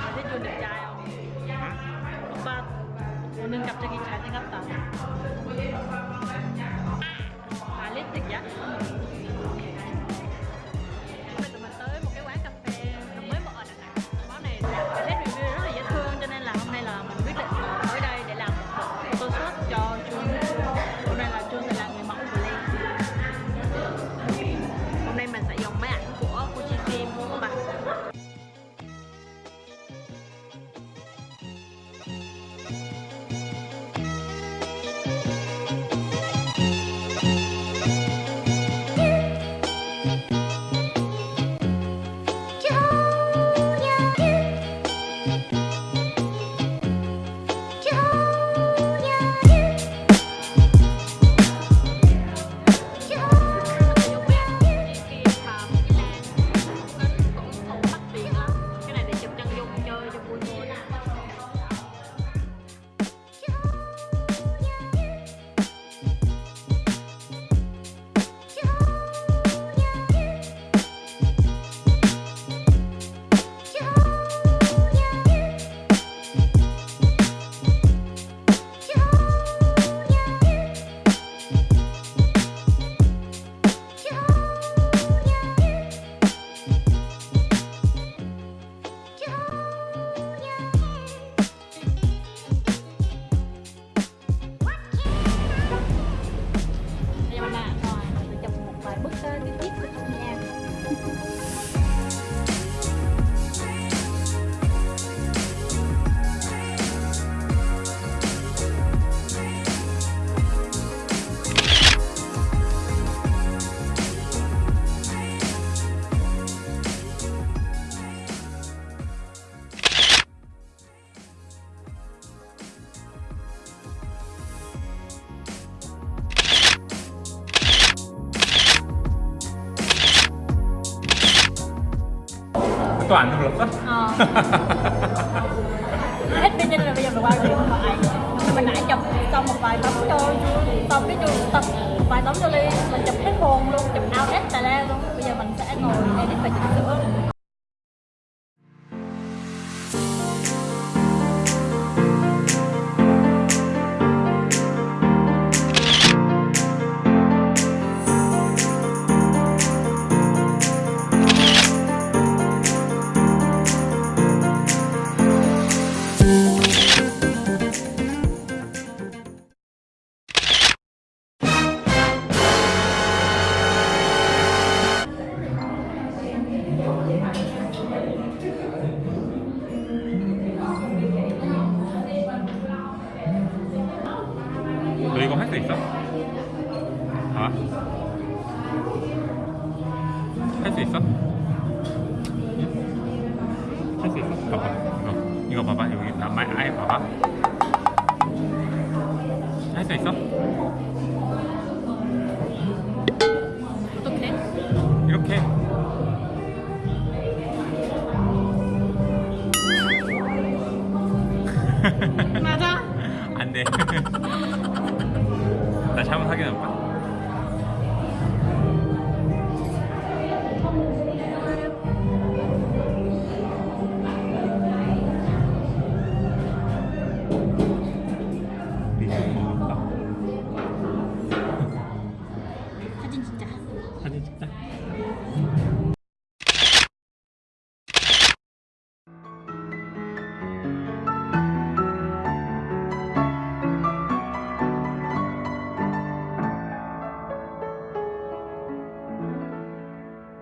อาที่จูนหนึ่งใจเอาบ้านคนหนึ่งกับจะกินใจนะครับตาหาเล็กติดยะ toàn trong lập sách hết bên nhân là bây giờ mình qua rồi mình nãy chụp xong một vài tấm cho xong cái chụp tập vài tấm cho ly, mình chụp hết hồn luôn. 수 있어? 봐봐 할수 있어? 할수 있어? 봐봐 이거 이거 봐봐 여기 나 아예 봐봐 할 수 있어? 어떡해? 이렇게 again.